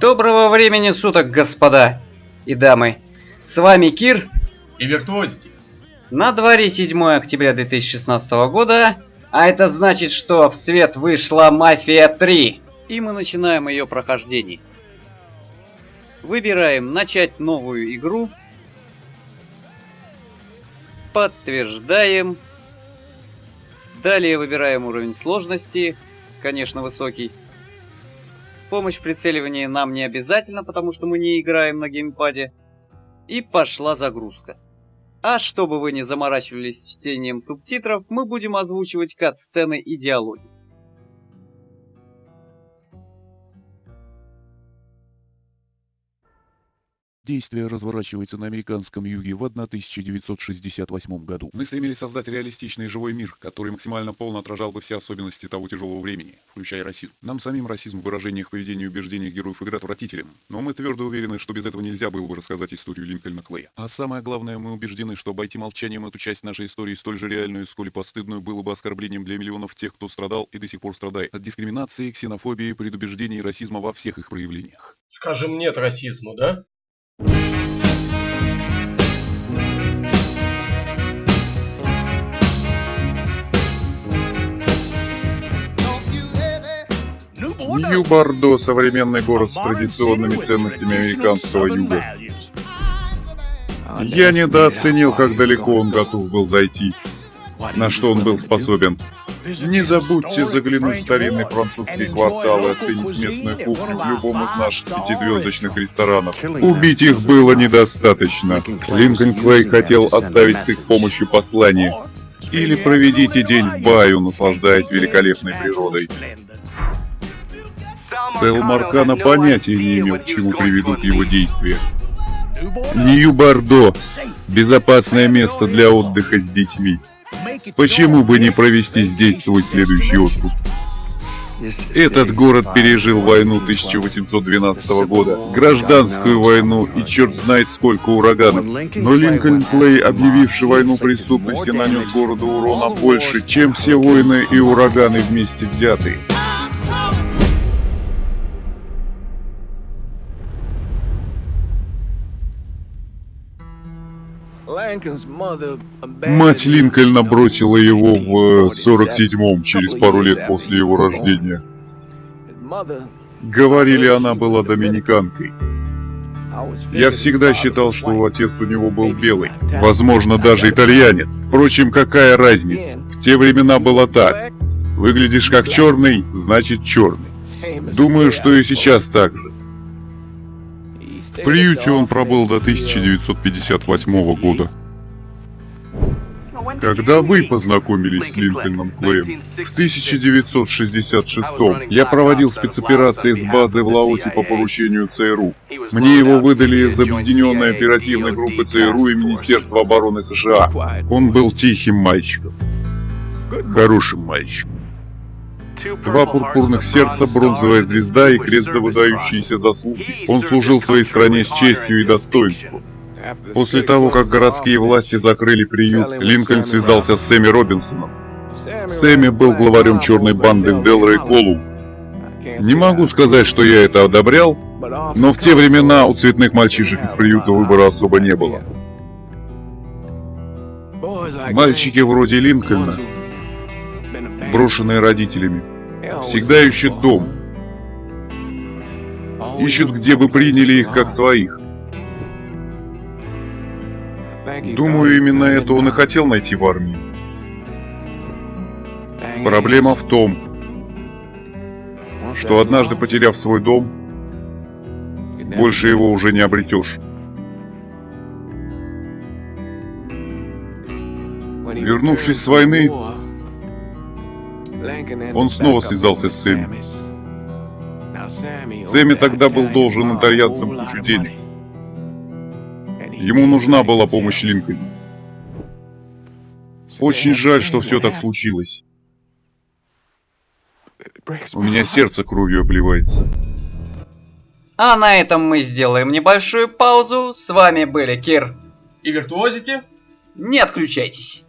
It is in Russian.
Доброго времени суток, господа и дамы. С вами Кир. И Виртуозити. На дворе 7 октября 2016 года, а это значит, что в свет вышла Мафия 3. И мы начинаем ее прохождение. Выбираем начать новую игру. Подтверждаем. Далее выбираем уровень сложности, конечно высокий. Помощь в прицеливании нам не обязательно, потому что мы не играем на геймпаде. И пошла загрузка. А чтобы вы не заморачивались чтением субтитров, мы будем озвучивать кат-сцены и диалоги. Действие разворачивается на американском юге в 1968 году. Мы стремились создать реалистичный живой мир, который максимально полно отражал бы все особенности того тяжелого времени, включая расизм. Нам самим расизм в выражениях поведения и убеждениях героев игры отвратителен, но мы твердо уверены, что без этого нельзя было бы рассказать историю Линкольна Клея. А самое главное, мы убеждены, что обойти молчанием эту часть нашей истории столь же реальную, сколь и постыдную, было бы оскорблением для миллионов тех, кто страдал и до сих пор страдает от дискриминации, ксенофобии, предубеждений и расизма во всех их проявлениях. Скажем нет расизму, да? Нью-Бордо – современный город с традиционными ценностями американского юга. Я недооценил, как далеко он готов был зайти, на что он был способен. Не забудьте заглянуть в старинный французский квартал и оценить местную кухню в любом из наших пятизвездочных ресторанов. Убить их было недостаточно. Линкольн Клей хотел оставить с их помощью послание. Или проведите день в баю, наслаждаясь великолепной природой. Сэл Маркана понятия не имел, к чему приведут его действия. Нью-Бордо – безопасное место для отдыха с детьми. Почему бы не провести здесь свой следующий отпуск? Этот город пережил войну 1812 года, гражданскую войну и черт знает сколько ураганов. Но Линкольн Клей, объявивший войну преступности, нанес городу урона больше, чем все войны и ураганы вместе взятые. Мать Линкольна бросила его в 47-м, через пару лет после его рождения. Говорили, она была доминиканкой. Я всегда считал, что отец у него был белый, возможно, даже итальянец. Впрочем, какая разница? В те времена было так. Выглядишь как черный, значит черный. Думаю, что и сейчас так же. В приюте он пробыл до 1958 года. Когда вы познакомились с Линкольном Клеем? В 1966 я проводил спецоперации с базы в Лаосе по поручению ЦРУ. Мне его выдали из Объединенной оперативной группы ЦРУ и Министерства обороны США. Он был тихим мальчиком. Хорошим мальчиком. Два пурпурных сердца, бронзовая звезда и крест за выдающиеся заслуги. Он служил своей стране с честью и достоинством. После того, как городские власти закрыли приют, Линкольн связался с Сэмми Робинсоном. Сэмми был главарем черной банды в Делрей Колу. Не могу сказать, что я это одобрял, но в те времена у цветных мальчишек из приюта выбора особо не было. Мальчики вроде Линкольна, брошенные родителями, всегда ищут дом. Ищут, где бы приняли их как своих. Думаю, именно это он и хотел найти в армии. Проблема в том, что однажды потеряв свой дом, больше его уже не обретешь. Вернувшись с войны, он снова связался с Сэмми. Сэмми тогда был должен итальянцам кучу денег. Ему нужна была помощь Линкольна. Очень жаль, что все так случилось. У меня сердце кровью обливается. А на этом мы сделаем небольшую паузу. С вами были Кир. И Виртуозити. Не отключайтесь.